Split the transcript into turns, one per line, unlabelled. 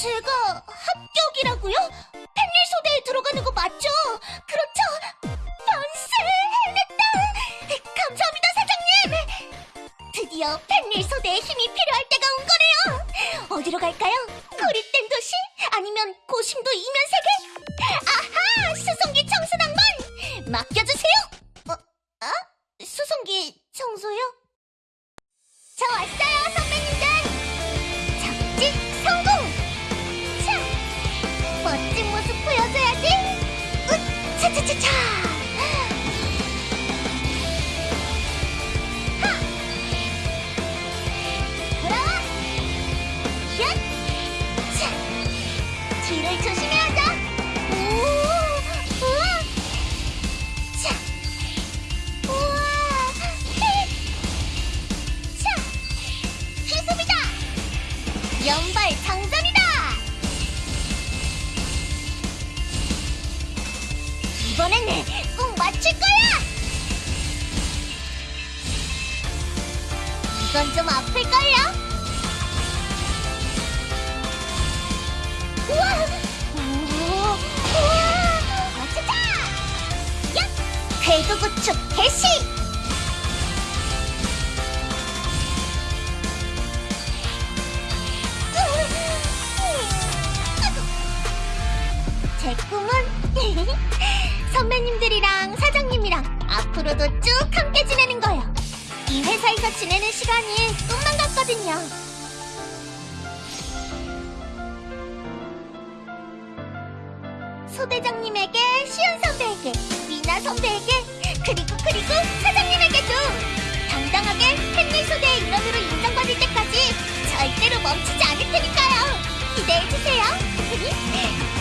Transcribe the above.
제가 합격이라고요? 펜릴 소대에 들어가는 거 맞죠? 그렇죠? 변세 해냈다! 감사합니다, 사장님! 드디어 펜릴 소대에 힘이 필요할 때가 온 거네요! 어디로 갈까요? 고립된 도시? 아니면 고심도 이면세계? 으! 차차차차! 하! 돌아와! 얏! 차! 뒤를 조심해야죠! 오! 우와! 차! 우와! 히! 차! 기습이다! 연발 장전이다! 이번에는 꼭 맞출 거야! 이건 좀 아플걸요? 우와! 오, 우와! 맞추자! 야! 궤도 구축 개시! 제 꿈은 선배님들이랑 사장님이랑 앞으로도 쭉 함께 지내는 거예요. 이 회사에서 지내는 시간이 꿈만 같거든요. 소대장님에게, 시연 선배에게, 미나 선배에게, 그리고 그리고 사장님에게도 당당하게 팬리 소대의 일원으로 인정받을 때까지 절대로 멈추지 않을 테니까요. 기대해주세요.